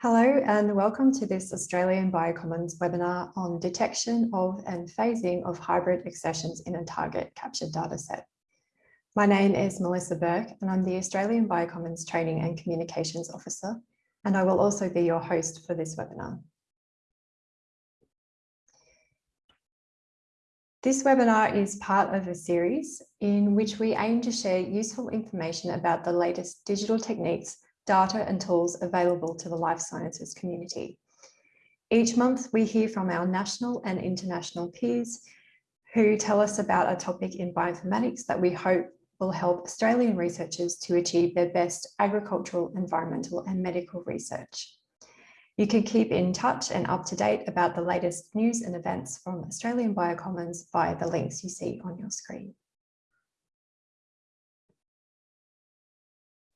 Hello and welcome to this Australian Biocommons webinar on detection of and phasing of hybrid accessions in a target captured dataset. My name is Melissa Burke and I'm the Australian Biocommons Training and Communications Officer and I will also be your host for this webinar. This webinar is part of a series in which we aim to share useful information about the latest digital techniques, data and tools available to the life sciences community. Each month we hear from our national and international peers who tell us about a topic in bioinformatics that we hope will help Australian researchers to achieve their best agricultural, environmental and medical research. You can keep in touch and up to date about the latest news and events from Australian Biocommons via the links you see on your screen.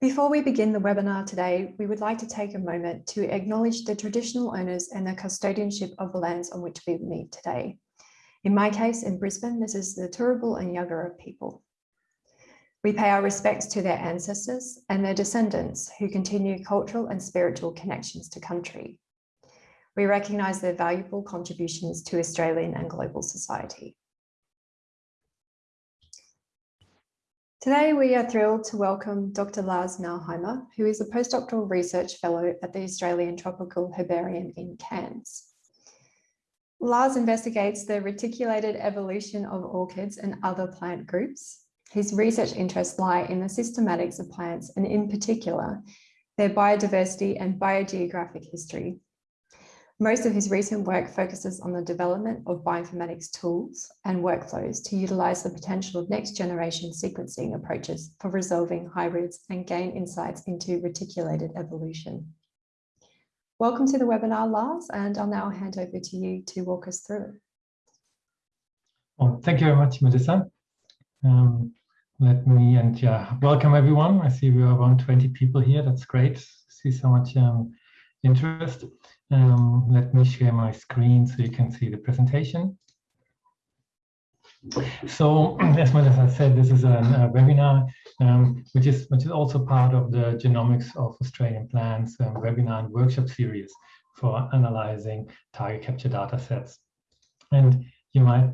Before we begin the webinar today, we would like to take a moment to acknowledge the traditional owners and the custodianship of the lands on which we meet today. In my case, in Brisbane, this is the Turrbal and Yagara people. We pay our respects to their ancestors and their descendants who continue cultural and spiritual connections to country. We recognise their valuable contributions to Australian and global society. Today, we are thrilled to welcome Dr. Lars Nauheimer, who is a postdoctoral research fellow at the Australian Tropical Herbarium in Cairns. Lars investigates the reticulated evolution of orchids and other plant groups, his research interests lie in the systematics of plants and in particular, their biodiversity and biogeographic history. Most of his recent work focuses on the development of bioinformatics tools and workflows to utilize the potential of next generation sequencing approaches for resolving hybrids and gain insights into reticulated evolution. Welcome to the webinar, Lars, and I'll now hand over to you to walk us through. Well, thank you very much, Melissa. Um, let me, and yeah, welcome everyone. I see we are around 20 people here. That's great. See so much um, interest. Um, let me share my screen so you can see the presentation. So, as much as I said, this is a, a webinar, um, which is which is also part of the Genomics of Australian Plants um, webinar and workshop series for analyzing target capture data sets. And you might,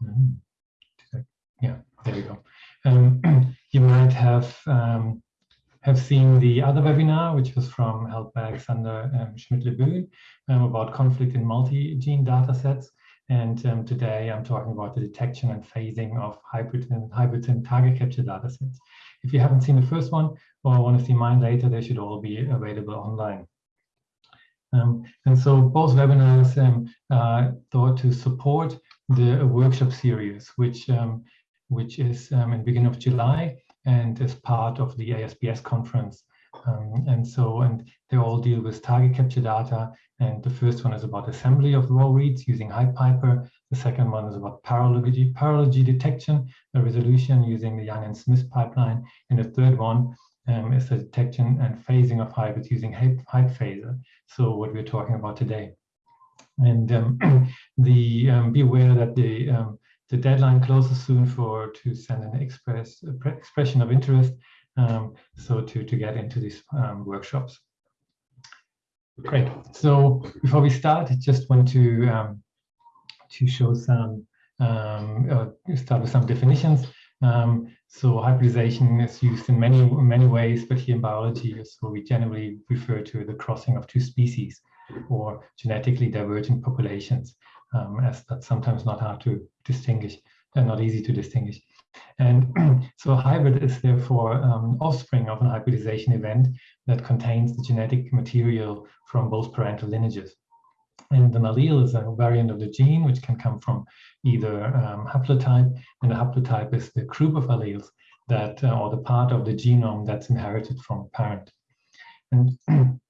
hmm, yeah, there we go. Um, you might have um, have seen the other webinar, which was from held by Alexander um, Schmidt-Lebuhn um, about conflict in multi-gene datasets. And um, today I'm talking about the detection and phasing of hybrid and hybrid and target capture datasets. If you haven't seen the first one or want to see mine later, they should all be available online. Um, and so both webinars um, uh, thought to support the workshop series, which um, which is um, in the beginning of July and is part of the ASBS conference. Um, and so, and they all deal with target capture data. And the first one is about assembly of raw reads using HybPiper. The second one is about paralogy, paralogy detection, the resolution using the Yang and Smith pipeline. And the third one um, is the detection and phasing of hybrids using HybPhaser. So what we're talking about today. And um, the um, be aware that the um, the deadline closes soon for to send an express expression of interest um, so to to get into these um, workshops. Great. So before we start i just want to um, to show some uh, start with some definitions. Um, so hybridization is used in many many ways but here in biology so we generally refer to the crossing of two species or genetically divergent populations um, as that's sometimes not hard to distinguish and not easy to distinguish. And so a hybrid is therefore um, offspring of an hybridization event that contains the genetic material from both parental lineages. And an allele is a variant of the gene, which can come from either um, haplotype, and the haplotype is the group of alleles that, uh, or the part of the genome that's inherited from a parent. And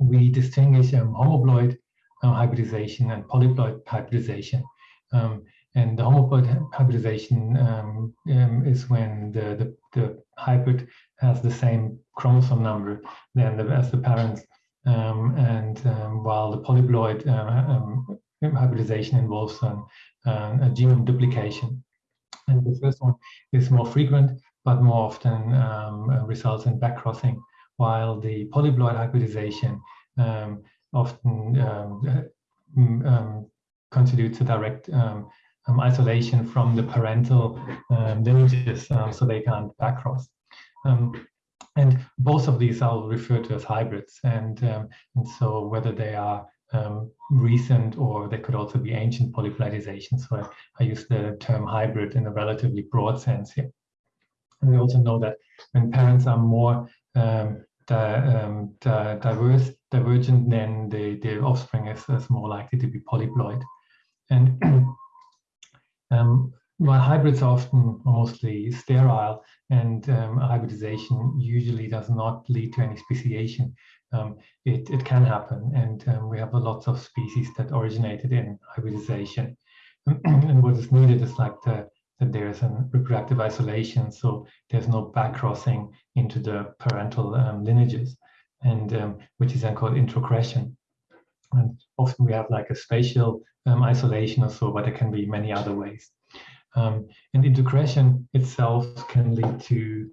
we distinguish um, homoploid uh, hybridization and polyploid hybridization. Um, and the homoploid hybridization um, um, is when the, the, the, hybrid has the same chromosome number than the, as the parents. Um, and um, while the polyploid uh, um, hybridization involves a genome duplication. And the first one is more frequent, but more often results in backcrossing, while the polyploid hybridization um, often um, um, constitutes a direct um, isolation from the parental lineages, so they can't backcross. and both of these I'll refer to as hybrids, and and so whether they are um, recent or they could also be ancient polyploidization. So I, I, use the term hybrid in a relatively broad sense here. And we also know that when parents are more um, di um, di diverse, divergent, then the, the offspring is, is more likely to be polyploid. And um, while hybrids are often mostly sterile and um, hybridization usually does not lead to any speciation, um, it, it can happen. And um, we have lots of species that originated in hybridization. and what is needed is like the, that there's a reproductive isolation, so there's no backcrossing into the parental um, lineages, and um, which is then called introgression. And often we have like a spatial um, isolation or so, but there can be many other ways. Um, and introgression itself can lead to,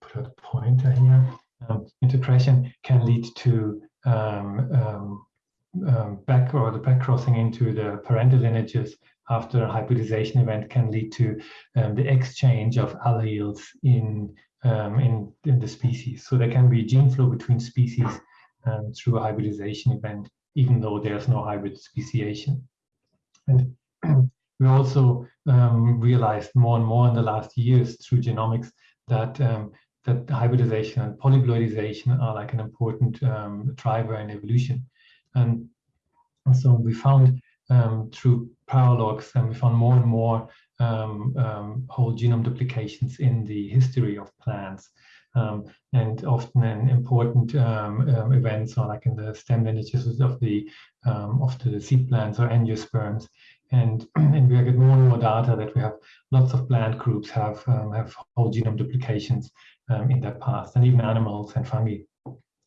put a pointer here, um, introgression can lead to um, um, um, back or the back crossing into the parental lineages after a hybridization event can lead to the exchange of alleles in, um, in, in the species. So there can be gene flow between species through a hybridization event, even though there's no hybrid speciation. And we also realized more and more in the last years through genomics that um, that hybridization and polyploidization are like an important um, driver in evolution. And, and so we found um, through paralogs, and we found more and more um, um whole genome duplications in the history of plants. Um, and often in important um, events, or like in the stem lineages of the of the seed plants or angiosperms, and, and we get more and more data that we have lots of plant groups have um, have whole genome duplications um, in their past, and even animals and fungi.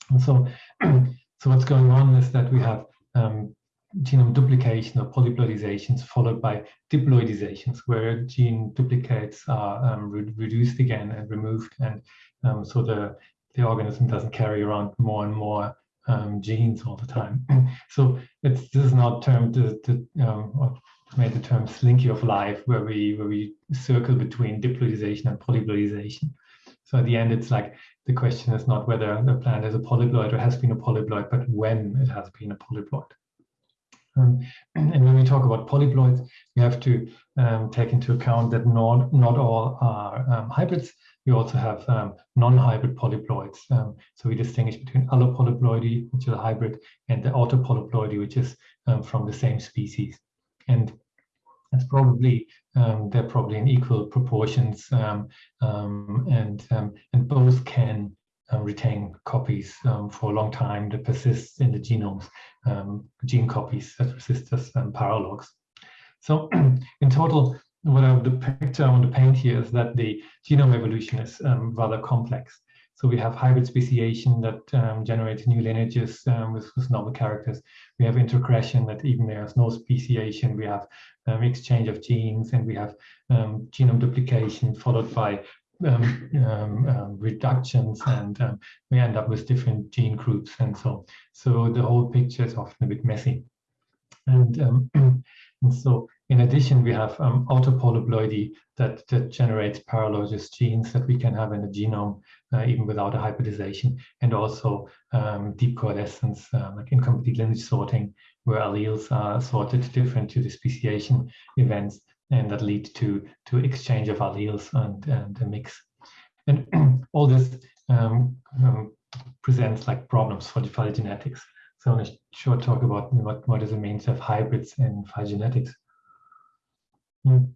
And so, so what's going on is that we have um, genome duplication or polyploidizations followed by diploidizations, where gene duplicates are um, re reduced again and removed, and um, so the the organism doesn't carry around more and more um, genes all the time. so it's this is not termed the, the um, made the term slinky of life, where we where we circle between diploidization and polyploidization. So at the end, it's like the question is not whether the plant is a polyploid or has been a polyploid, but when it has been a polyploid. Um, and when we talk about polyploids, we have to um, take into account that not, not all are um, hybrids. We also have um, non-hybrid polyploids. Um, so we distinguish between allopolyploidy, which is a hybrid, and the autopolyploidy, which is um, from the same species. And that's probably they're probably in equal proportions, and and both can retain copies for a long time that persists in the genomes, gene copies that persist as paralogs. So in total, what I, the picture I want to paint here is that the genome evolution is rather complex. So we have hybrid speciation that um, generates new lineages um, with, with, novel characters. We have introgression that even there's no speciation. We have um, exchange of genes and we have um, genome duplication followed by um, um, reductions and we end up with different gene groups and so so the whole picture is often a bit messy. And, and so in addition, we have um, autopolyploidy that, that generates paralogous genes that we can have in the genome uh, even without a hybridization, and also um, deep coalescence, uh, like incomplete lineage sorting, where alleles are sorted different to the speciation events, and that lead to, to exchange of alleles and, and a mix. And all this um, um, presents like problems for the phylogenetics. So I want to short talk about what, what does it mean to have hybrids in phylogenetics. Mm.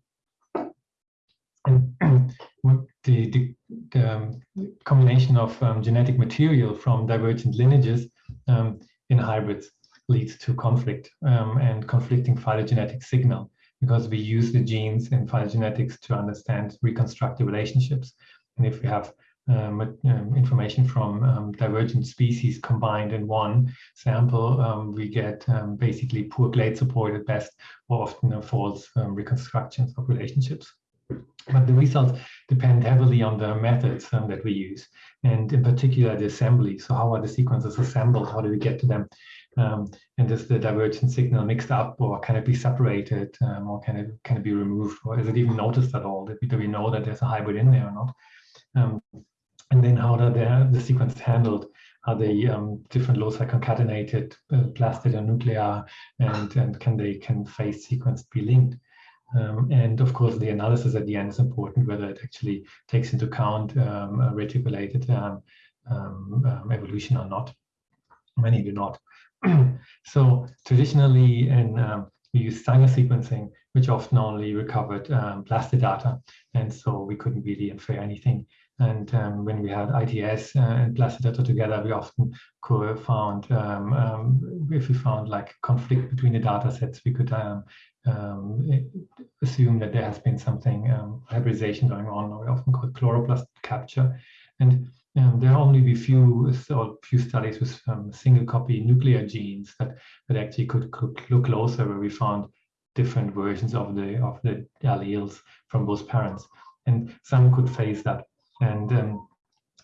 And the, the, the um, combination of um, genetic material from divergent lineages um, in hybrids leads to conflict um, and conflicting phylogenetic signal because we use the genes in phylogenetics to understand reconstructive relationships. And if we have um, um, information from um, divergent species combined in one sample, um, we get um, basically poor clade support at best, or often false reconstructions of relationships. But the results depend heavily on the methods um, that we use, and in particular the assembly. So how are the sequences assembled? How do we get to them? Um, and is the divergent signal mixed up, or can it be separated, um, or can it can it be removed, or is it even noticed at all? Do we know that there's a hybrid in there or not? Um, and then how are the, the sequence handled? Are the um, different loci concatenated, uh, plastid or nuclei, and, and can they can phase sequence be linked? Um, and of course, the analysis at the end is important, whether it actually takes into account um, reticulated um, um, um evolution or not. Many do not. so traditionally, in um, we use Sanger sequencing, which often only recovered plastid data, and so we couldn't really infer anything and um, when we had ITS uh, and Plastid data together, we often could found, um, um, if we found like conflict between the data sets, we could um, um, assume that there has been something um, hybridization going on, or we often call it chloroplast capture. And there are only a few, few studies with single copy nuclear genes that, that actually could, could look closer where we found different versions of the of the alleles from both parents. And some could face that and um,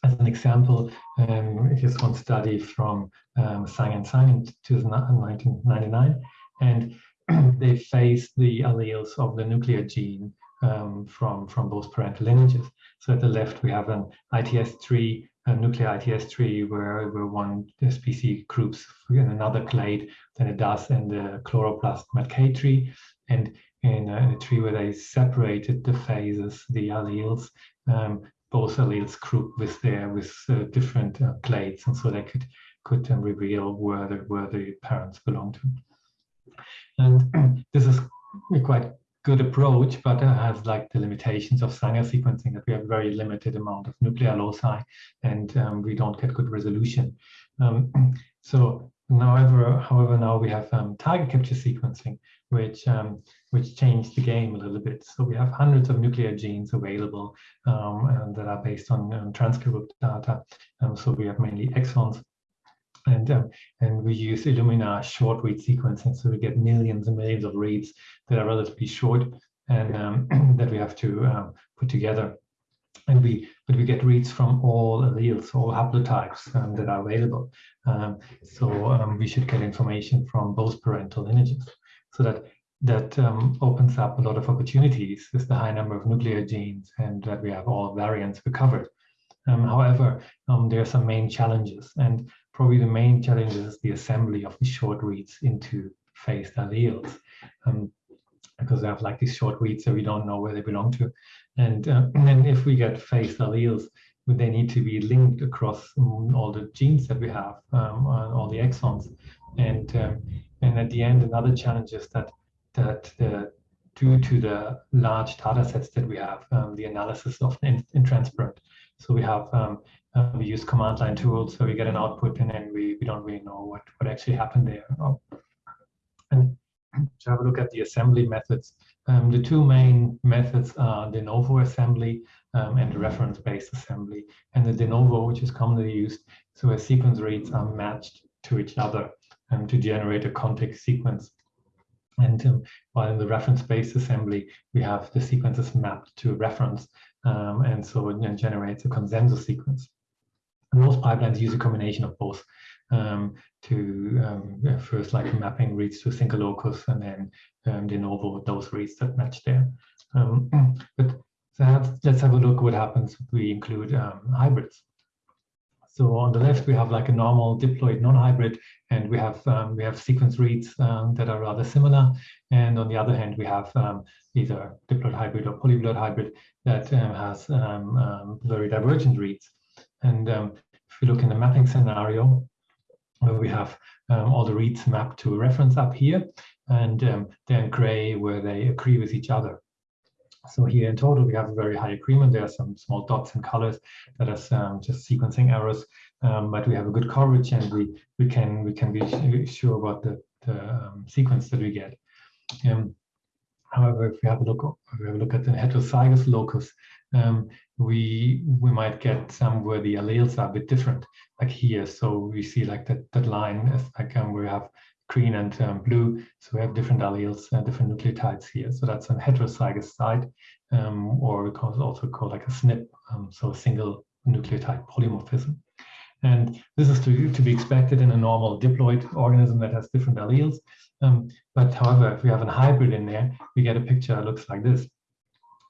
as an example, um, here's one study from um, Sang and Sang in 1999, and they faced the alleles of the nuclear gene um, from, from both parental lineages. So at the left, we have an ITS3, a nuclear ITS3, where, where one species groups in another clade than it does in the chloroplast MATK tree. And in, uh, in a tree where they separated the phases, the alleles, um, both alleles group with their with uh, different uh, clades, and so they could could um, reveal where the where the parents belong to. And this is a quite good approach, but has like the limitations of Sanger sequencing that we have very limited amount of nuclear loci, and um, we don't get good resolution. Um, so however, however, now we have um, target capture sequencing, which um, which changed the game a little bit. So we have hundreds of nuclear genes available um, that are based on um, transcript data. So we have mainly exons. And, um, and we use Illumina short read sequencing. So we get millions and millions of reads that are relatively short and um, that we have to uh, put together. And we, but we get reads from all alleles, all haplotypes um, that are available. so we should get information from both parental lineages so that that um, opens up a lot of opportunities with the high number of nuclear genes and that we have all variants recovered. Um, however, um, there are some main challenges and probably the main challenge is the assembly of the short reads into phased alleles um, because they have like these short reads that we don't know where they belong to. And, uh, if we get phased alleles, they need to be linked across um, all the genes that we have, um, all the exons. And, um, and at the end, another challenge is that that the, due to the large data sets that we have, um, the analysis of in, intransparent. So we have um, uh, we use command line tools, so we get an output and then we, we don't really know what, what actually happened there. And to have a look at the assembly methods, um, the two main methods are de novo assembly um, and reference-based assembly. And the de novo, which is commonly used, so a sequence reads are matched to each other um, to generate a contig sequence. And um, while in the reference-based assembly, we have the sequences mapped to a reference, um, and so it generates a consensus sequence. And most pipelines use a combination of both um, to um, first like mapping reads to a single locus and then um, de novo those reads that match there. Um, but so let's have a look what happens if we include hybrids. So on the left, we have like a normal diploid non-hybrid, and we have um, we have sequence reads um, that are rather similar. And on the other hand, we have um, either diploid hybrid or polyploid hybrid that um, has um, um, very divergent reads. And if we look in the mapping scenario, where we have all the reads mapped to a reference up here, and then gray where they agree with each other. So here in total, we have a very high agreement. There are some small dots and colors that are um, just sequencing errors, um, but we have a good coverage and we, we can we can be sure about the, the um, sequence that we get. Um, however, if we have a look, we have a look at the heterozygous locus, um, we we might get some where the alleles are a bit different, like here. So we see like that that line is like we have green and um, blue. So we have different alleles and different nucleotides here. So that's a heterozygous site, um, or we also called like a SNP, um, so a single nucleotide polymorphism. And this is to, to be expected in a normal diploid organism that has different alleles. Um, but however, if we have a hybrid in there, we get a picture that looks like this.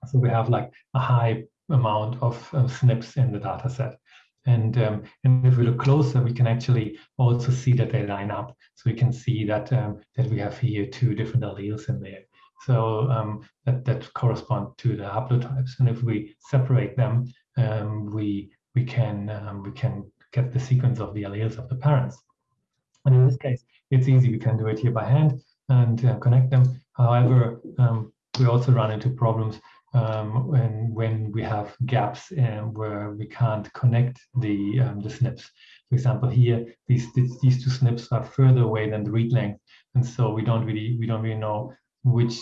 So we have like a high amount of uh, SNPs in the data set. And, um, and if we look closer, we can actually also see that they line up. So we can see that, um, that we have here two different alleles in there. So um, that, that correspond to the haplotypes. And if we separate them, um, we, we, can, um, we can get the sequence of the alleles of the parents. And in this case, it's easy. We can do it here by hand and uh, connect them. However, um, we also run into problems um, when when we have gaps and where we can't connect the um, the SNPs. For example, here these, these these two SNPs are further away than the read length, and so we don't really we don't really know which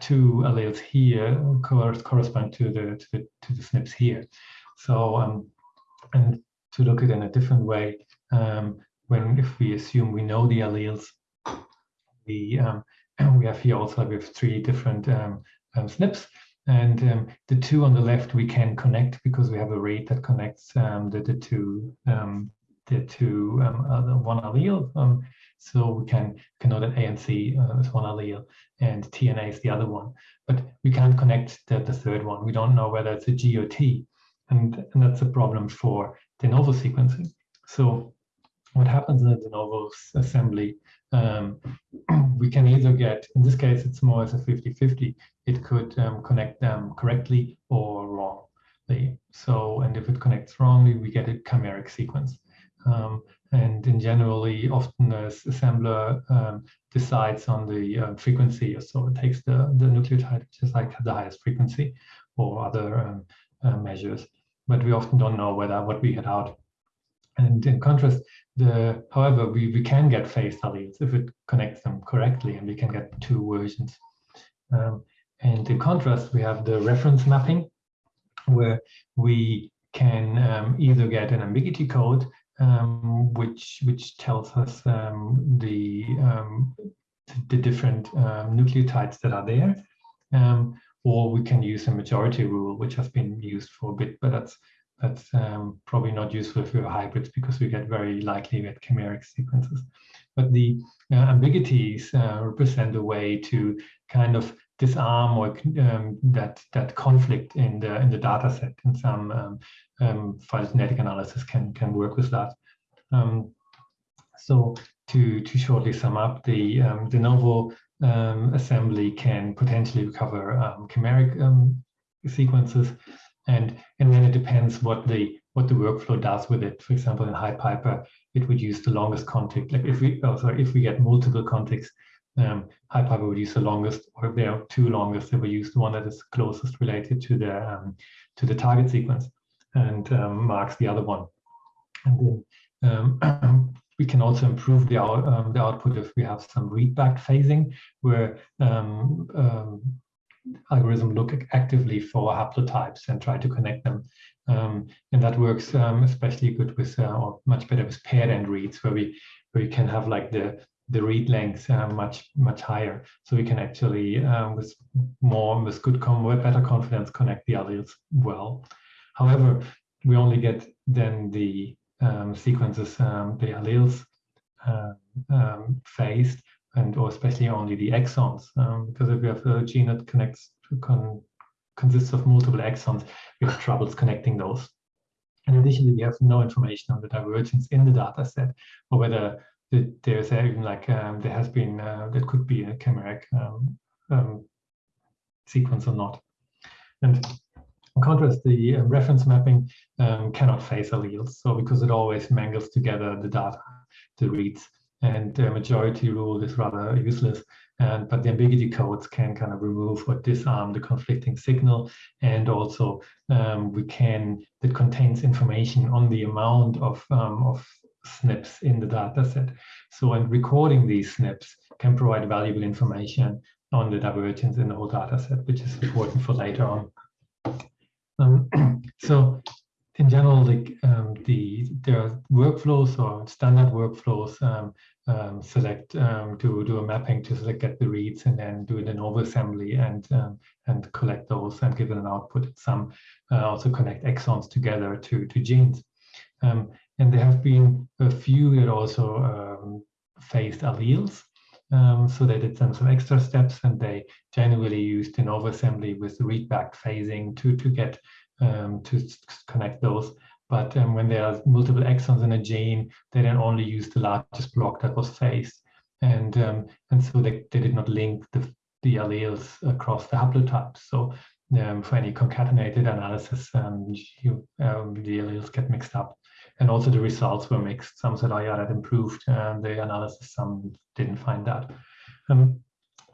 two alleles here correspond to the to the to the SNPs here. So um, and to look at it in a different way, um, when if we assume we know the alleles, we um, we have here also we have three different um, SNPs and um, the two on the left we can connect because we have a rate that connects um, the, the two um, the two um, uh, one allele. Um, so we can, can know that A and C uh, is one allele and T and A is the other one. But we can't connect the, the third one. We don't know whether it's a G or T. And, and that's a problem for de novo sequencing. So what happens in the de novo assembly um, we can either get, in this case, it's more as a 50-50. It could um, connect them correctly or wrongly. So, and if it connects wrongly, we get a chimeric sequence. Um, and in generally, often the assembler um, decides on the uh, frequency. So it takes the, the nucleotide, which is like the highest frequency or other um, uh, measures. But we often don't know whether what we get out and in contrast, the however, we, we can get phased alleles if it connects them correctly, and we can get two versions. Um, and in contrast, we have the reference mapping, where we can um, either get an ambiguity code, um, which which tells us um, the um, the different um, nucleotides that are there, or we can use a majority rule, which has been used for a bit, but that's that's um, probably not useful for hybrids because we get very likely get chimeric sequences. But the uh, ambiguities uh, represent a way to kind of disarm or um, that that conflict in the in the data set. And some um, um, phylogenetic analysis can can work with that. Um, so to to shortly sum up, the um, de novo um, assembly can potentially recover chimeric sequences and and then it depends what the what the workflow does with it. For example, in HybPiper, it would use the longest contig. Like if we oh, sorry, if we get multiple contigs, um, HybPiper would use the longest, or if there are two longest, they will use the one that is closest related to the um, to the target sequence and um, marks the other one. And then um, we can also improve the, out, um, the output if we have some readback phasing, where um, algorithm look actively for haplotypes and try to connect them. Um, and that works um, especially good with, uh, or much better with paired end reads, where we where we can have like the the read length uh, much much higher, so we can actually um, with more with good with better confidence connect the alleles well. However, we only get then the um, sequences, um, the alleles uh, um, phased and or especially only the exons, um, because if we have a gene that connects con consists of multiple exons, we have troubles connecting those. And additionally, we have no information on the divergence in the data set, or whether the, there's even like um, there has been uh, there could be a chimeric um, um, sequence or not. And in contrast, the uh, reference mapping um, cannot phase alleles, so because it always mangles together the data, the reads and the majority rule is rather useless. And, but the ambiguity codes can kind of remove or disarm the conflicting signal. And also um, we can, that contains information on the amount of, um, of SNPs in the data set. So and recording these SNPs can provide valuable information on the divergence in the whole data set, which is important for later on. Um, so in general, the, um, the there are workflows or standard workflows um, um, select um, to do a mapping to select get the reads and then do it in assembly and um, and collect those and give it an output. Some uh, also connect exons together to to genes. Um, and there have been a few that also phased alleles. So they did some, some extra steps and they generally used de novo assembly with readback phasing to, to get to connect those. But um, when there are multiple exons in a gene, they then only use the largest block that was phased. And, um, and so they, they did not link the, the alleles across the haplotypes. So um, for any concatenated analysis, um, you, um, the alleles get mixed up. And also the results were mixed. Some said, oh yeah, that improved um, the analysis. Some didn't find that.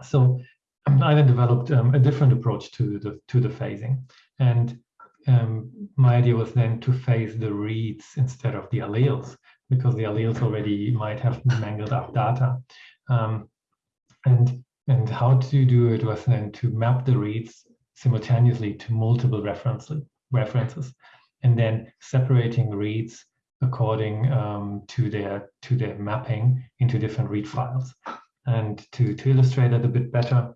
so I then developed a different approach to the, to the phasing. And um, my idea was then to phase the reads instead of the alleles, because the alleles already might have mangled up data. Um, and, and how to do it was then to map the reads simultaneously to multiple reference, references, and then separating reads according um, to their to their mapping into different read files. And to, to illustrate that a bit better,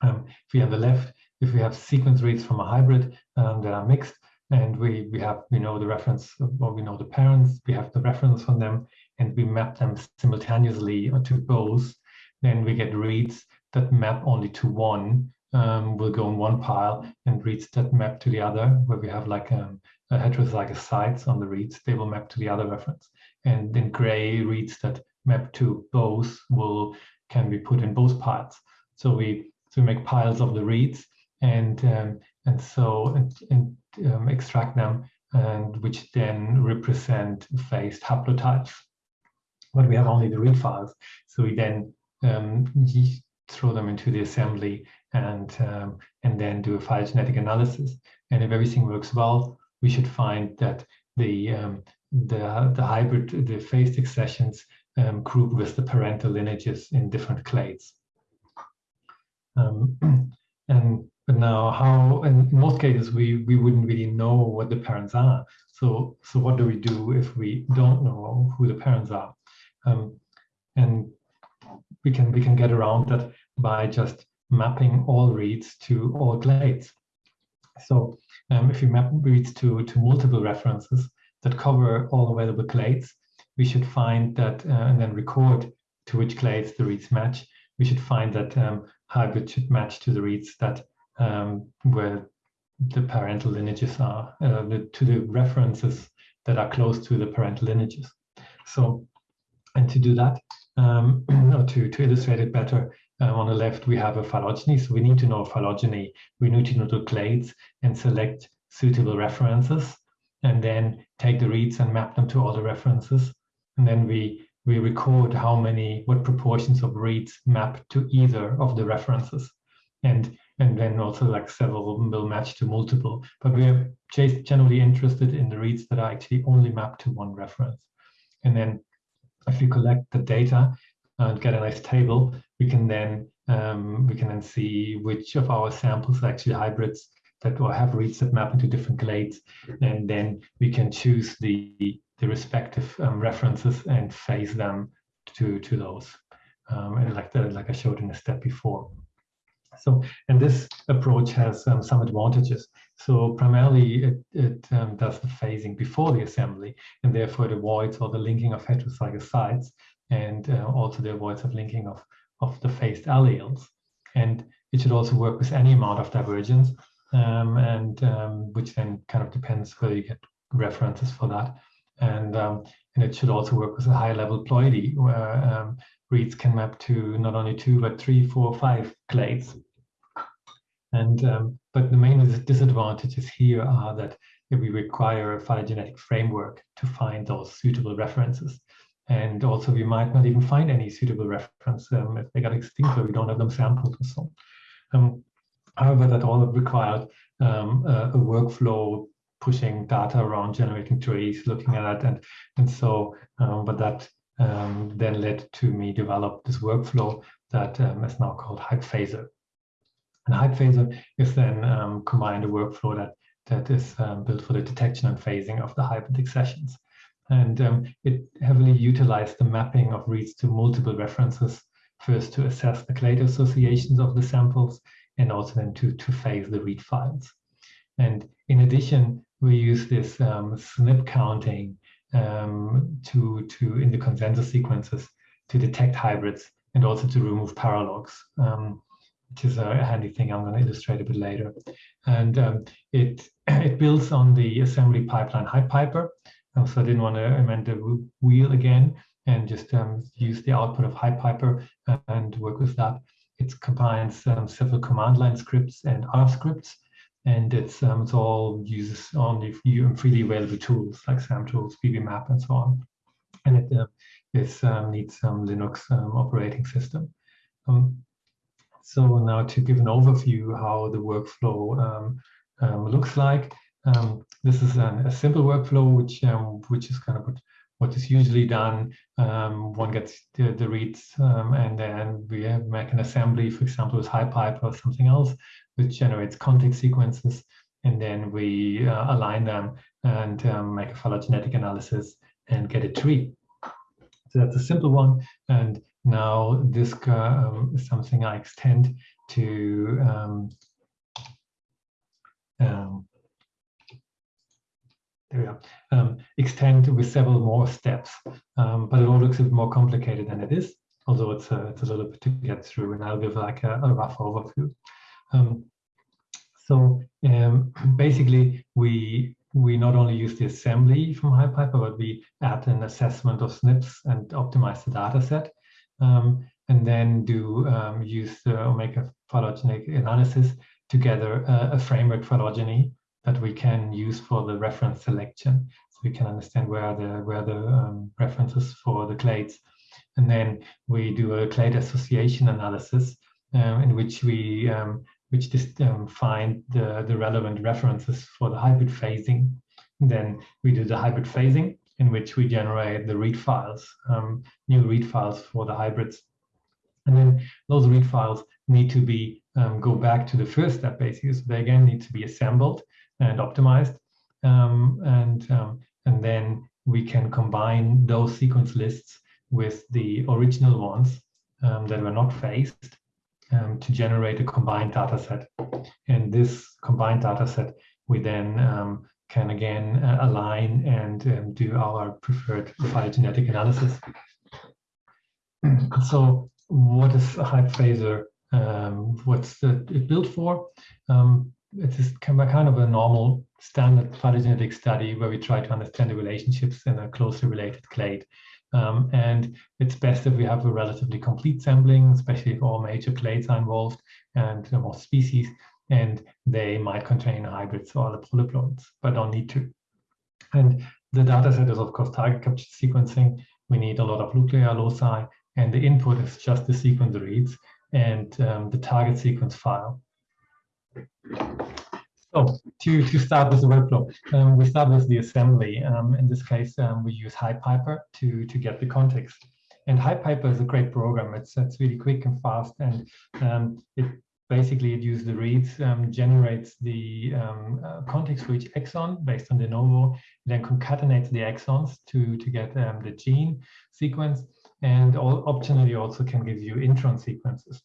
um, if we have the left, if we have sequence reads from a hybrid um, that are mixed, and we, we have, we know the reference, or we know the parents, we have the reference from them, and we map them simultaneously to both, then we get reads that map only to one, um, will go in one pile, and reads that map to the other, where we have like um, a heterozygous sites on the reads, they will map to the other reference. And then gray reads that map to both will can be put in both piles. So we so we make piles of the reads and um, and so and, and um, extract them and which then represent phased haplotypes. But we have only the read files, so we then um, throw them into the assembly and um, and then do a phylogenetic analysis. And if everything works well, we should find that the um, the the hybrid the phased accessions um, group with the parental lineages in different clades. Um, and but now how, in most cases, we, we wouldn't really know what the parents are. So, so what do we do if we don't know who the parents are? Um, and we can, we can get around that by just mapping all reads to all clades. So um, if we map reads to, to multiple references that cover all available clades, we should find that uh, and then record to which clades the reads match. We should find that um, hybrid should match to the reads that um, where the parental lineages are, uh, the, to the references that are close to the parental lineages. So, and to do that, um, or to, to illustrate it better, uh, on the left we have a phylogeny, so we need to know phylogeny, we need to know the clades and select suitable references, and then take the reads and map them to all the references. And then we we record how many, what proportions of reads map to either of the references. And and then also like several of them will match to multiple. But we're generally interested in the reads that are actually only mapped to one reference. And then if we collect the data and get a nice table, we can then um, we can then see which of our samples are actually hybrids that or have reads that map into different clades, and then we can choose the the respective um, references and phase them to to those, um, and like the like I showed in the step before. So, and this approach has um, some advantages. So primarily it, it um, does the phasing before the assembly, and therefore it avoids all the linking of heterozygous sites, and uh, also the avoids of linking of, of the phased alleles. And it should also work with any amount of divergence, um, and um, which then kind of depends whether you get references for that. And, um, and it should also work with a high level ploidy, where um, reads can map to not only two, but three, four, five clades. And um, but the main disadvantages here are that we require a phylogenetic framework to find those suitable references. And also we might not even find any suitable reference um, if they got extinct or we don't have them sampled or so. Um, however, that all required um, a, a, workflow pushing data around, generating trees, looking at it. And, and so, um, but that um, then led to me develop this workflow that um, is now called HybPhaser. And HybPhaser is then um, combined a workflow that, that is um, built for the detection and phasing of the hybrid accessions. And um, it heavily utilized the mapping of reads to multiple references, first to assess the clade associations of the samples, and also then to, to phase the read files. And in addition, we use this um, SNP counting um, to, to in the consensus sequences to detect hybrids and also to remove paralogs, um, which is a handy thing I'm going to illustrate a bit later. And um, it, it builds on the assembly pipeline HybPiper. Um, so I didn't want to amend the wheel again and just um, use the output of HybPiper and work with that. It combines um, several command line scripts and R scripts and it's, um, it's all uses only freely available tools like SAM tools, BBMap, and so on. And it uh, is, um, needs some Linux um, operating system. Um, so now to give an overview how the workflow um, um, looks like. this is an, a simple workflow which which is kind of what what is usually done, um, one gets the, the reads um, and then we make an assembly, for example, with HyPipe or something else, which generates contig sequences. And then we uh, align them and um, make a phylogenetic analysis and get a tree. So that's a simple one. And now this um, is something I extend to um, um, there we are, um, extend with several more steps. Um, but it all looks a bit more complicated than it is, although it's a, it's a little bit to get through, and I'll give like a, a rough overview. Um, so um, basically, we we not only use the assembly from HybPiper, but we add an assessment of SNPs and optimize the data set. Um, and then do um, use the Omega phylogenetic analysis to gather a, a framework phylogeny that we can use for the reference selection. So we can understand where the where the um, references for the clades. And then we do a clade association analysis um, in which we um, which just um, find the, the relevant references for the hybrid phasing. And then we do the hybrid phasing in which we generate the read files, um, new read files for the hybrids. And then those read files need to be um, go back to the first step basically. So they again need to be assembled and optimized. Um, and, um, and then we can combine those sequence lists with the original ones um, that were not phased um, to generate a combined data set. And this combined data set, we then um, can again uh, align and um, do our preferred phylogenetic analysis. So what is a HybPhaser? Um, what's it built for? Um, it is kind of a normal standard phylogenetic study where we try to understand the relationships in a closely related clade. Um, and it's best if we have a relatively complete sampling, especially if all major clades are involved and more species, and they might contain hybrids or the polyploids, but don't need to. And the data set is, of course, target capture sequencing. We need a lot of nuclear loci, and the input is just the sequence reads and um, the target sequence file. So to, to start with the workflow, um, we start with the assembly. Um, in this case, um, we use HybPiper to, to get the contigs. And HybPiper is a great program. It's, it's really quick and fast, and um, it basically it uses the reads, um, generates the um, uh, contigs for each exon based on de novo, then concatenates the exons to, to get the gene sequence, and all, optionally also can give you intron sequences.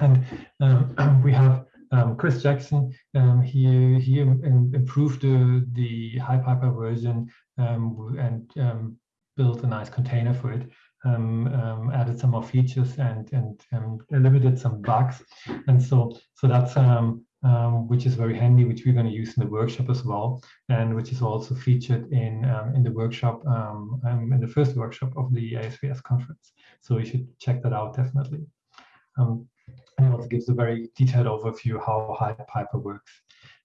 And we have um, Chris Jackson, um, he he improved the the HybPiper version um, and um, built a nice container for it. Um, um, added some more features and and eliminated some bugs, and so so that's which is very handy, which we're going to use in the workshop as well, and which is also featured in in the workshop in the first workshop of the ASBS conference. So you should check that out definitely. Um, and also gives a very detailed overview how HybPiper works.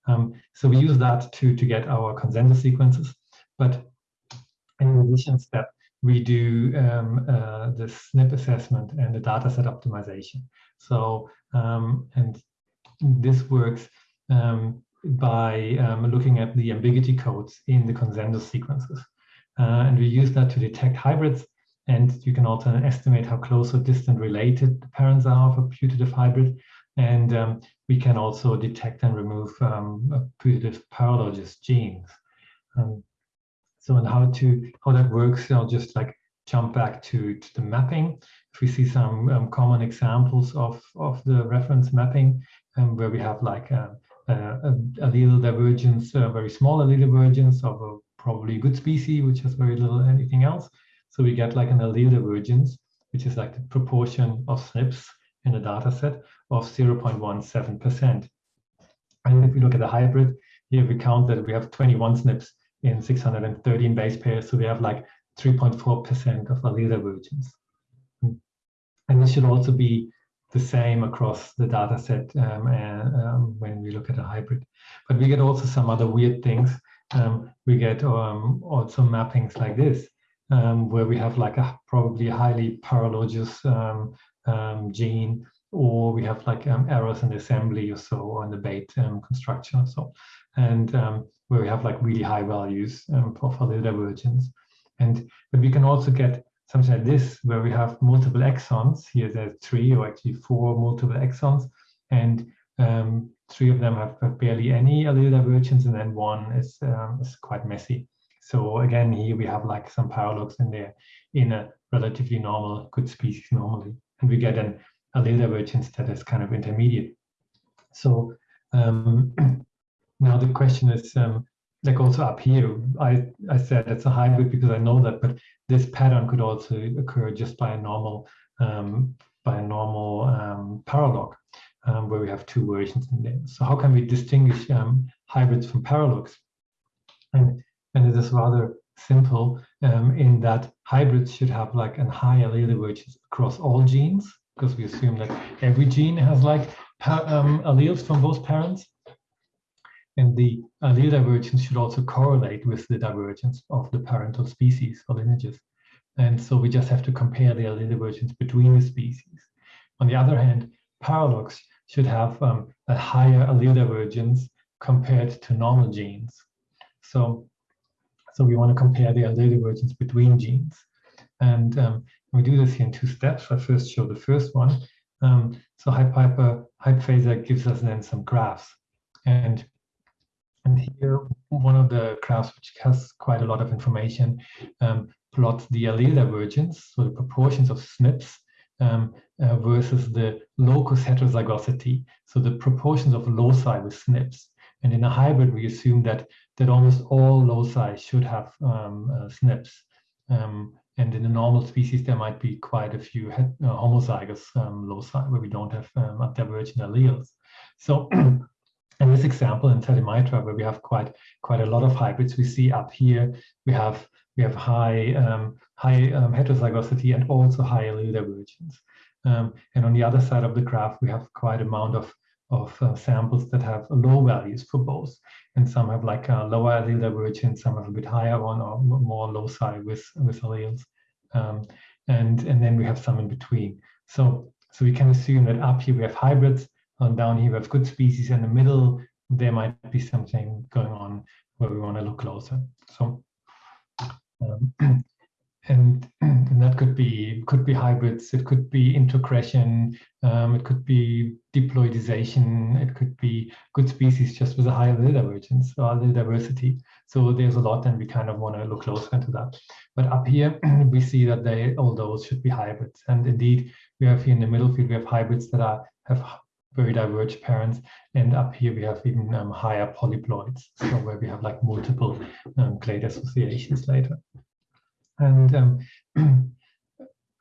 Um, so we use that to, to get our consensus sequences. But in addition step, we do um, uh, the SNP assessment and the dataset optimization. So, um, and this works um, by um, looking at the ambiguity codes in the consensus sequences. Uh, and we use that to detect hybrids and you can also estimate how close or distant related the parents are of a putative hybrid. And um, we can also detect and remove um, putative paralogous genes. Um, So and how to how that works, I'll just like jump back to, to the mapping. If we see some um, common examples of, of the reference mapping, um, where we have like a, a, a allele divergence, a very small allele divergence of a probably good species, which has very little anything else. So we get like an allele divergence, which is like the proportion of SNPs in a data set of 0.17%. And if we look at the hybrid, here we count that we have 21 SNPs in 613 base pairs. So we have like 3.4% of allele divergence. And this should also be the same across the data set um, and, um, when we look at a hybrid. But we get also some other weird things. Um, we get um, also mappings like this, um, where we have like a probably highly paralogous um, gene, or we have like errors in the assembly or so, or in the bait construction or so, and where we have like really high values for for the divergence. And but we can also get something like this, where we have multiple exons. Here there's three or actually four multiple exons, and um, three of them have, have, barely any allele divergence, and then one is um, is quite messy. So again, here we have like some paralogs in there in a relatively normal good species normally, and we get an allele divergence that is kind of intermediate. So um, now the question is, um, like also up here, I, I said it's a hybrid because I know that, but this pattern could also occur just by a normal um, by a normal um, paralog um, where we have two versions in there. So how can we distinguish um, hybrids from paralogs? And, and it is rather simple um, in that hybrids should have like an high allele divergence across all genes because we assume that every gene has like alleles from both parents and the allele divergence should also correlate with the divergence of the parental species or lineages. And so we just have to compare the allele divergence between the species. On the other hand, paralogs should have um, a higher allele divergence compared to normal genes. So, so we want to compare the allele divergence between genes. And um, we do this here in two steps. I first show the first one. Um, so HybPhaser gives us then some graphs. And and here, one of the graphs, which has quite a lot of information, um, plots the allele divergence, so the proportions of SNPs um, uh, versus the locus heterozygosity, so the proportions of loci with SNPs. And in a hybrid, we assume that that almost all loci should have um, uh, SNPs. Um, and in a normal species, there might be quite a few uh, homozygous um, loci where we don't have um, divergent alleles. So in this example in Salimitra, where we have quite quite a lot of hybrids, we see up here we have we have high um, high um, heterozygosity and also high allele divergence. Um, and on the other side of the graph, we have quite amount of of uh, samples that have low values for both, and some have like a lower allele divergence, some have a bit higher one or more loci with with alleles, um, and and then we have some in between. So so we can assume that up here we have hybrids and down here. We have good species in the middle. There might be something going on where we want to look closer. So um, and, and, that could be could be hybrids. It could be introgression um, it could be diploidization. It could be good species just with a high allele divergence or diversity. So there's a lot and we kind of want to look closer into that. But up here we see that they all those should be hybrids. And indeed we have here in the middle field we have hybrids that are have very divergent parents. And up here we have even um, higher polyploids, so where we have like multiple um, clade associations later. And um,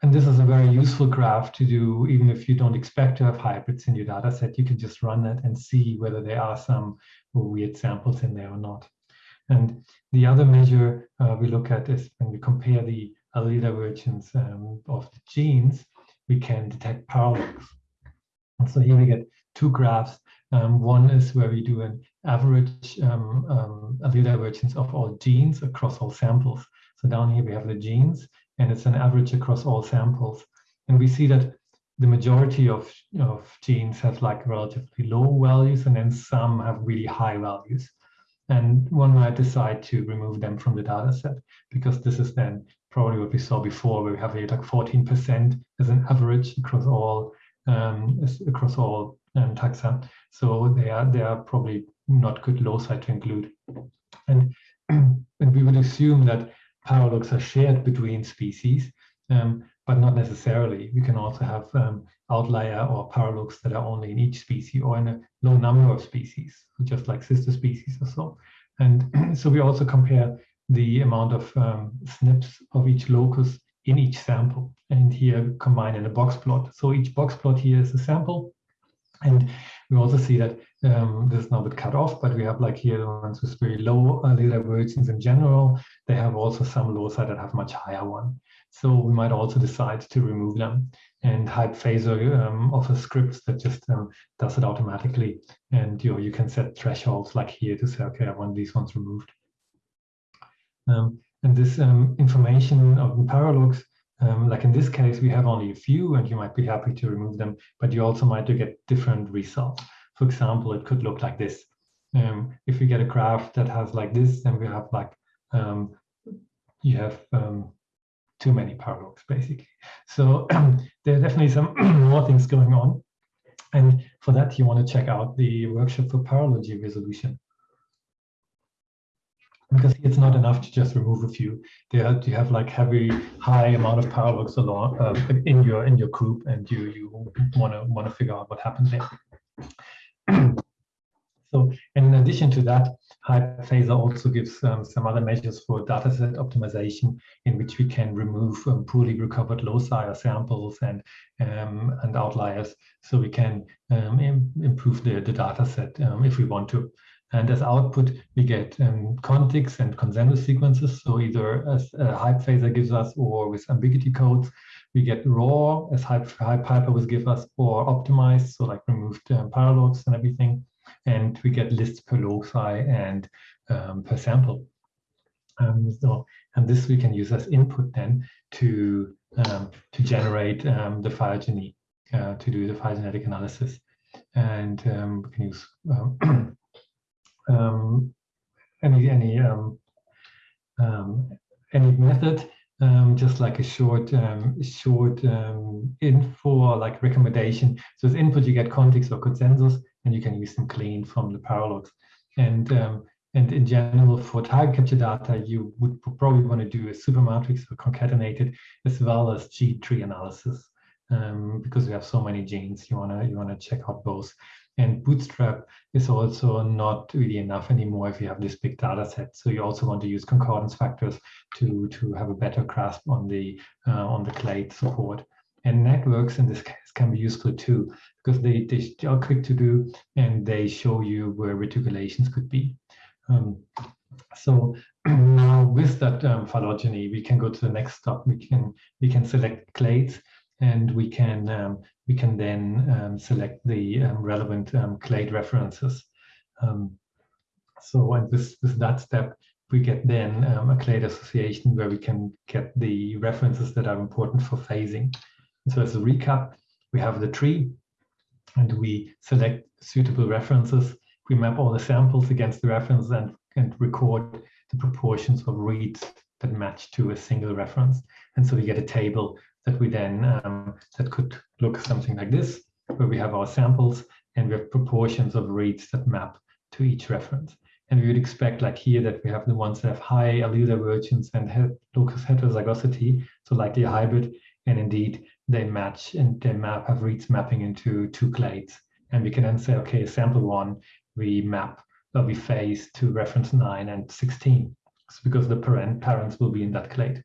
and this is a very useful graph to do, even if you don't expect to have hybrids in your data set, you can just run that and see whether there are some weird samples in there or not. And the other measure uh, we look at is when we compare the allele divergence um, of the genes, we can detect paralogs. So here we get two graphs. Um, one is where we do an average um, um, allele divergence of all genes across all samples. So down here we have the genes, and it's an average across all samples. And we see that the majority of, of genes have like relatively low values, and then some have really high values. And one might decide to remove them from the data set because this is then probably what we saw before, where we have like 14% as an average across all um, across all um, taxa. So they are they are probably not good loci to include. And and we would assume that paralogs are shared between species, um, but not necessarily. We can also have um, outlier or paralogs that are only in each species or in a low number of species, just like sister species or so. And so we also compare the amount of um, SNPs of each locus in each sample and here combine in a box plot. So each box plot here is a sample. And we also see that um, this is now a bit cut off, but we have like here the ones with very low uh, divergence in general. They have also some loci that have much higher one. So we might also decide to remove them. And HybPhaser um, offers scripts that just um, does it automatically. And you know, you can set thresholds like here to say, okay, I want these ones removed. Um, and this um, information of the paralogs, um, like in this case, we have only a few and you might be happy to remove them, but you also might get different results. For example, it could look like this. Um, if we get a graph that has like this, then we have like, um, you have um, too many paralogs basically. So there are definitely some more things going on. And for that, you want to check out the workshop for paralogy resolution because it's not enough to just remove a few. There you have like heavy, high amount of power paralogs along uh, in your in your group, and you you want to want to figure out what happened there. so, in addition to that, HybPhaser also gives um, some other measures for dataset optimization, in which we can remove um, poorly recovered loci or samples and um, and outliers, so we can um, Im improve the the dataset um, if we want to. And as output, we get um, contigs and consensus sequences. So either as uh, HybPhaser gives us or with ambiguity codes, we get raw as Hype, HybPiper will give us or optimized, so like removed um, paralogs and everything. And we get lists per loci and um, per sample. Um, so, and this we can use as input then to um, to generate um, the phylogeny, uh, to do the phylogenetic analysis. And um, we can use um, any any um, um, any method, um, just like a short um, short um, info like recommendation. So as input, you get contigs or consensus, and you can use them clean from the paralogs. And and in general, for target capture data, you would probably want to do a supermatrix or concatenated, as well as G tree analysis, um, because we have so many genes. You wanna you wanna check out both. And Bootstrap is also not really enough anymore if you have this big data set. So you also want to use concordance factors to, to have a better grasp on the, uh, on the clade support. And networks in this case can be useful too, because they, they are quick to do and they show you where reticulations could be. Um, so now with that um, phylogeny, we can go to the next step. We can we can select clades and we can um, we can then um, select the um, relevant um, clade references. Um, so and with, with that step, we get then um, a clade association where we can get the references that are important for phasing. And so as a recap, we have the tree and we select suitable references. We map all the samples against the reference and, and record the proportions of reads that match to a single reference. And so we get a table that we then um, that could look something like this, where we have our samples and we have proportions of reads that map to each reference. And we would expect like here that we have the ones that have high allele divergence and locus heterozygosity, so likely a hybrid, and indeed they match and they map have reads mapping into two clades. And we can then say, okay, sample one, we map or we phase to reference 9 and 16, it's because the parent parents will be in that clade.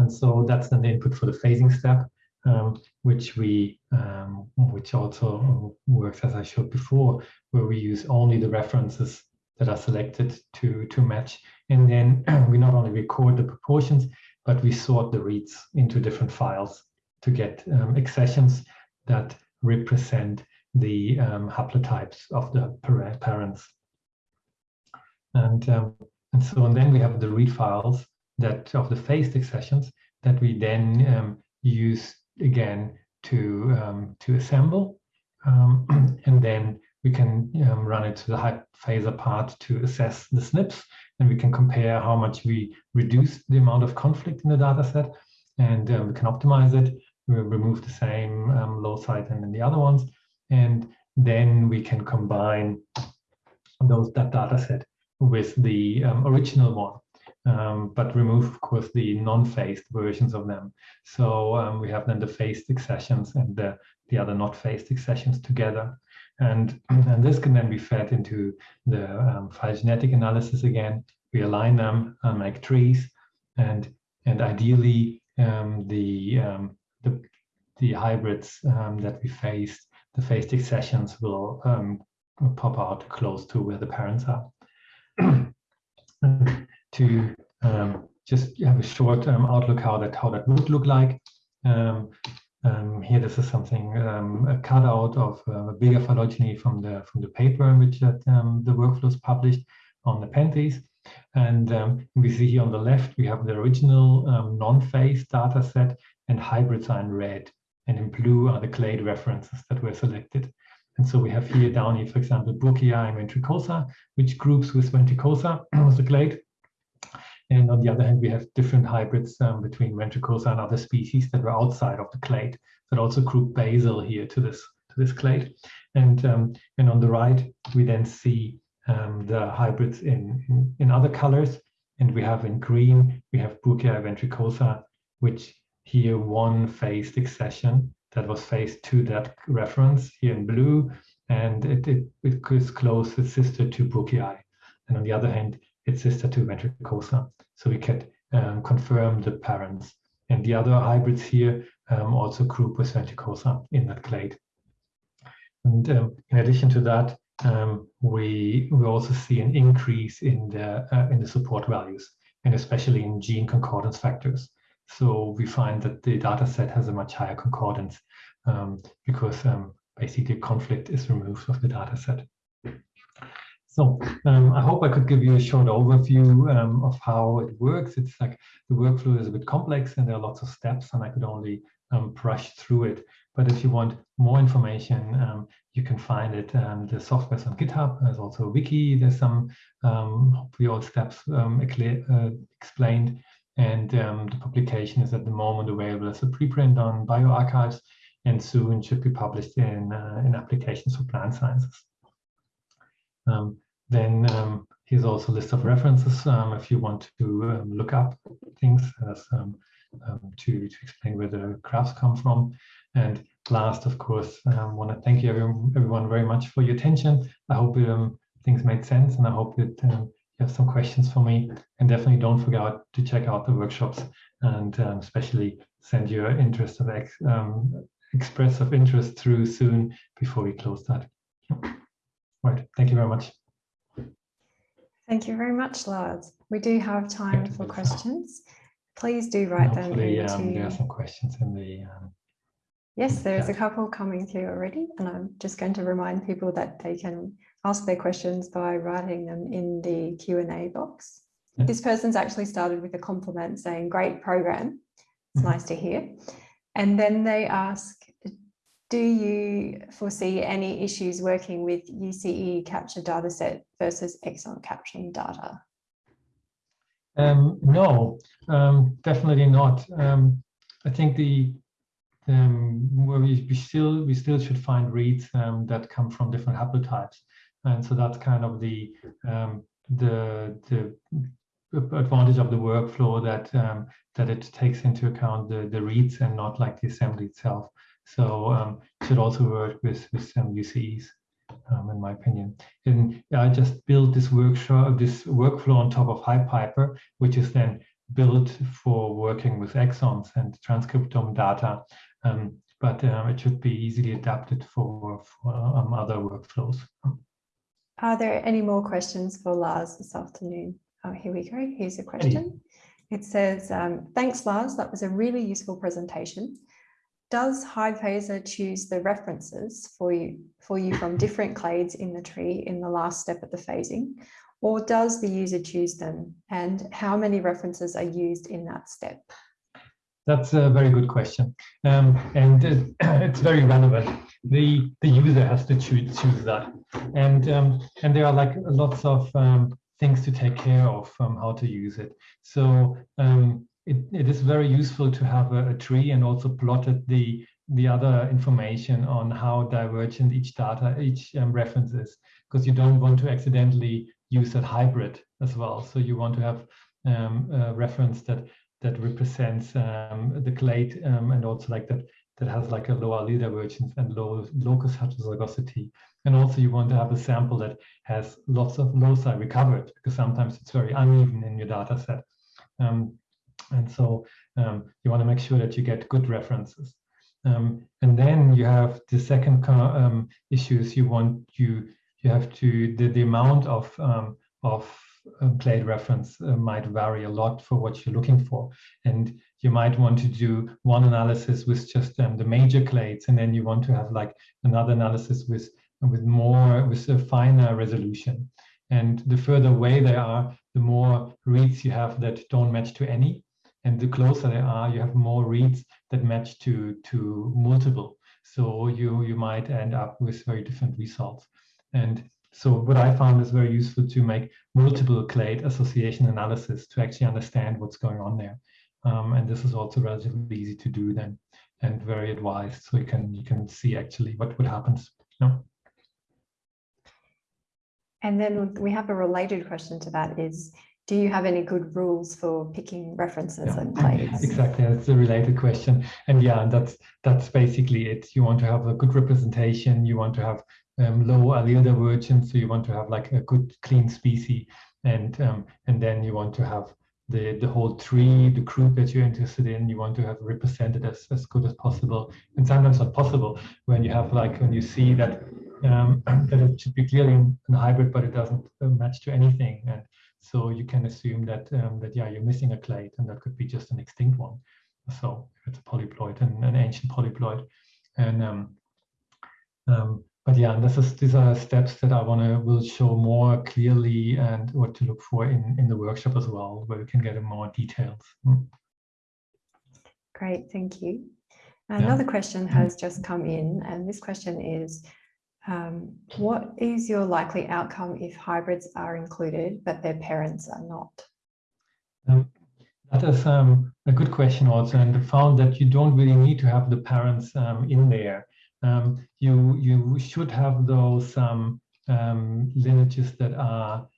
And so that's the input for the phasing step, um, which we um, which also works as I showed before, where we use only the references that are selected to to match, and then we not only record the proportions, but we sort the reads into different files to get um, accessions that represent the um, haplotypes of the parents. And, um, and so and then we have the read files that of the phased accessions that we then um, use again to um, to assemble, um, and then we can um, run it to the HybPhaser part to assess the SNPs, and we can compare how much we reduce the amount of conflict in the data set, and um, we can optimize it. We remove the same um, loci and then the other ones, and then we can combine those that data set with the um, original one. Um, but remove, of course, the non-phased versions of them. So um, we have then the phased accessions and the, the other not phased accessions together. And, and this can then be fed into the um, phylogenetic analysis again. We align them, uh, make trees, and, and ideally um, the, um, the, the hybrids um, that we phased, the phased accessions will pop out close to where the parents are. to um, just have a short um, outlook how that how that would look like. Um, um here, this is something um, a cutout of uh, a bigger phylogeny from the from the paper in which that, um, the workflows published on the Nepenthes. And we see here on the left, we have the original non-phase data set and hybrids are in red. And in blue are the clade references that were selected. And so we have here down here, for example, Burkei and ventricosa, which groups with ventricosa was the clade. And on the other hand, we have different hybrids um, between ventricosa and other species that were outside of the clade that also group basal here to this to this clade. And um, and on the right, we then see um, the hybrids in, in, in other colors. And we have in green, we have Burkei ventricosa, which here one phased accession that was phased to that reference here in blue, and it, it, it is close, its sister to Burkei. And on the other hand, its sister to ventricosa. So we can um, confirm the parents. And the other hybrids here um, also group with ventricosa in that clade. And um, in addition to that, um, we we also see an increase in the uh, in the support values, and especially in gene concordance factors. So we find that the data set has a much higher concordance um, because um, basically conflict is removed of the data set. So um, I hope I could give you a short overview um, of how it works. It's like the workflow is a bit complex and there are lots of steps and I could only um, brush through it. But if you want more information, um, you can find it. Um, the software is on GitHub. There's also a wiki. There's some um, hopefully all steps uh, explained. And the publication is at the moment available as a preprint on bioRxives and soon should be published in, uh, in applications for plant sciences. Um, then um, here's also a list of references um, if you want to um, look up things as, to, to explain where the graphs come from. And last, of course, I want to thank you everyone, very much for your attention. I hope things made sense and I hope that you have some questions for me. And definitely don't forget to check out the workshops and especially send your interest of ex, express of interest through soon before we close that. Right, thank you very much. Thank you very much, Lars. We do have time for questions. Please do write them into... Um, there are some questions in the... Um, yes, there's a couple coming through already, and I'm just going to remind people that they can ask their questions by writing them in the Q&A box. Yeah. This person's actually started with a compliment saying, great program. It's mm -hmm. nice to hear. And then they ask, do you foresee any issues working with UCE capture dataset versus exon caption data? Um, no, um, definitely not. Um, I think the um, where we, we, still we still should find reads um, that come from different haplotypes and so that's kind of the um, the the advantage of the workflow that that it takes into account the the reads and not like the assembly itself. So um, should also work with with some UCEs, um, in my opinion. And I just built this workshop, this workflow on top of HybPiper, which is then built for working with exons and transcriptome data. Um, but um, it should be easily adapted for, for um, other workflows. Are there any more questions for Lars this afternoon? Oh, here we go. Here's a question. It says, um, thanks, Lars. That was a really useful presentation. Does HybPhaser choose the references for you, for you from different clades in the tree in the last step of the phasing? Or does the user choose them? And how many references are used in that step? That's a very good question. Um, and it, it's very relevant. The, the user has to choose, choose that. And, um, and there are like lots of um, things to take care of um, how to use it. So um, it, it is very useful to have a, a, tree and also plotted the, the other information on how divergent each data, each um, reference is, because you don't want to accidentally use that hybrid as well. So you want to have um, a reference that that represents um, the clade um, and also like that that has like a lower divergence and low locus heterozygosity. And also you want to have a sample that has lots of loci recovered because sometimes it's very uneven in your data set. Um, and so um, you want to make sure that you get good references. Um, and then you have the second um, issues you want you you have to the, the amount of um, of um, clade reference uh, might vary a lot for what you're looking for. And you might want to do one analysis with just um, the major clades, and then you want to have like another analysis with with more with a finer resolution. And the further away they are, the more reads you have that don't match to any. And the closer they are, you have more reads that match to to multiple. So you you might end up with very different results. And so what I found is very useful to make multiple clade association analysis to actually understand what's going on there. Um, and this is also relatively easy to do then and very advised. So you can you can see actually what, what happens. Know? And then we have a related question to that is, do you have any good rules for picking references yeah, and clades? Exactly, that's a related question. And yeah, that's that's basically it. You want to have a good representation. You want to have um, low allele divergence. So you want to have like a good clean species, and um, and then you want to have the the whole tree, the group that you're interested in. You want to have represented as as good as possible, and sometimes not possible when you have like when you see that um, that it should be clearly in, in hybrid, but it doesn't uh, match to anything, and so you can assume that um, that yeah you're missing a clade, and that could be just an extinct one. So it's a polyploid, and an ancient polyploid, and um, um, but yeah, and this is these are steps that I want to will show more clearly and what to look for in in the workshop as well, where we can get in more details. Mm. Great, thank you. Another yeah. question mm-hmm. has just come in, and this question is, um, what is your likely outcome if hybrids are included, but their parents are not? Um, that is um, a good question also, and found that you don't really need to have the parents um, in there um, you you should have those um, lineages that are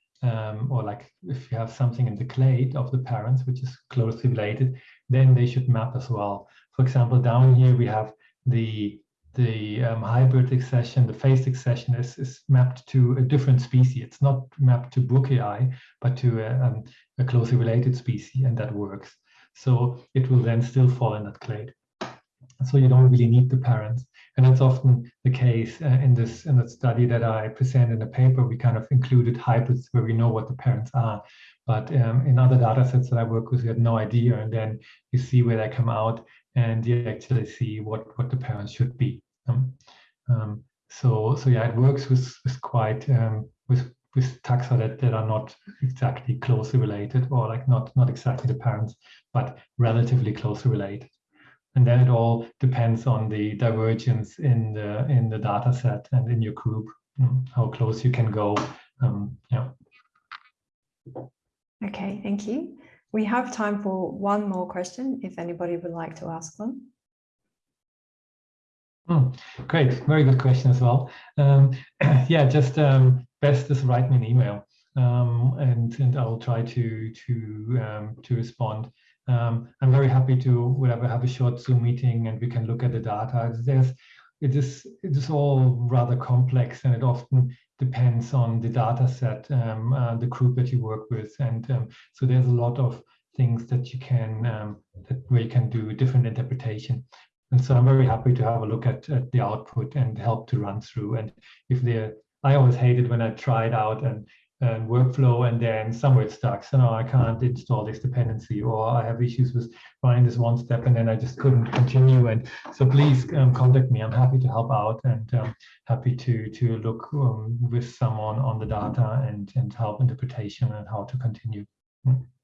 or like if you have something in the clade of the parents which is closely related then they should map as well for example down here we have the the um, hybrid accession, the phase accession is, is mapped to a different species. It's not mapped to Burkei, but to a, um, a closely related species, and that works. So it will then still fall in that clade. So you don't really need the parents. And that's often the case uh, in this in the study that I present in the paper. We kind of included hybrids where we know what the parents are. But um, in other data sets that I work with, we had no idea. And then you see where they come out and you actually see what, what the parents should be. Um, um, so, so yeah, it works with, with quite, um, with, with taxa that, that are not exactly closely related or like not, not exactly the parents, but relatively closely related. And then it all depends on the divergence in the in the data set and in your group how close you can go um, yeah. Okay thank you. We have time for one more question if anybody would like to ask one mm, great. Very good question as well. Um, yeah just um, best is write me an email. Um, and and I'll try to to um, to respond. Um, I'm very happy to whatever have a short Zoom meeting and we can look at the data. There's it is it is all rather complex and it often depends on the data set, um, uh, the group that you work with, and so there's a lot of things that you can um, that where you can do different interpretation. And so I'm very happy to have a look at, at the output and help to run through. And if there, I always hated when I tried out and and workflow and then somewhere it stuck. So no, I can't install this dependency or I have issues with running this one step and then I just couldn't continue. And so please um, contact me. I'm happy to help out and um, happy to to look um, with someone on the data and, and help interpretation and how to continue.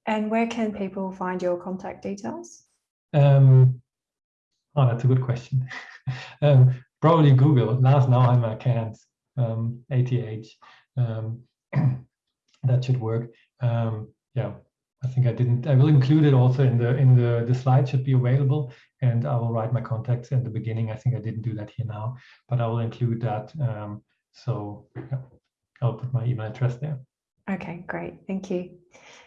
And where can people find your contact details? Um, oh, that's a good question. um, probably Google. Lars Nauheimer Cairns, um, ATH. Um, that should work. Um, yeah, I think I didn't. I will include it also in the in the the slide should be available, and I will write my contacts in the beginning. I think I didn't do that here now, but I will include that. Um, so yeah, I'll put my email address there. Okay, great. Thank you.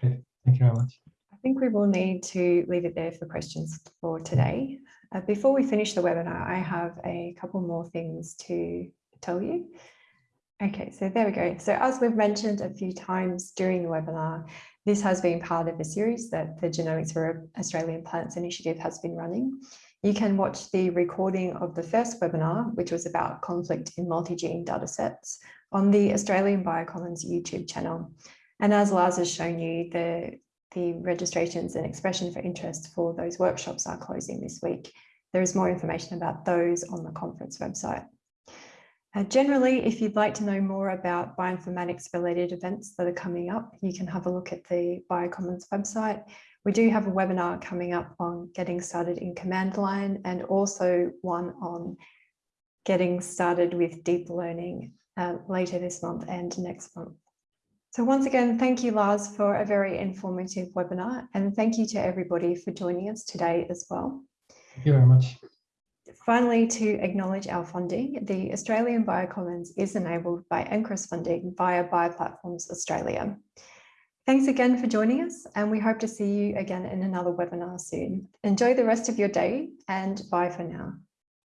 Thank you very much. I think we will need to leave it there for questions for today. Uh, before we finish the webinar, I have a couple more things to tell you. Okay, so there we go. So as we've mentioned a few times during the webinar, this has been part of a series that the Genomics for Australian Plants Initiative has been running. You can watch the recording of the first webinar, which was about conflict in multi-gene datasets on the Australian Biocommons YouTube channel. And as Lars has shown you, the the registrations and expression for interest for those workshops are closing this week. There is more information about those on the conference website. Uh, generally, if you'd like to know more about bioinformatics related events that are coming up, you can have a look at the Biocommons website. We do have a webinar coming up on getting started in command line and also one on getting started with deep learning uh, later this month and next month. So once again, thank you, Lars, for a very informative webinar. And thank you to everybody for joining us today as well. Thank you very much. Finally, to acknowledge our funding, the Australian Biocommons is enabled by NCRIS funding via Bioplatforms Australia. Thanks again for joining us, and we hope to see you again in another webinar soon. Enjoy the rest of your day and bye for now.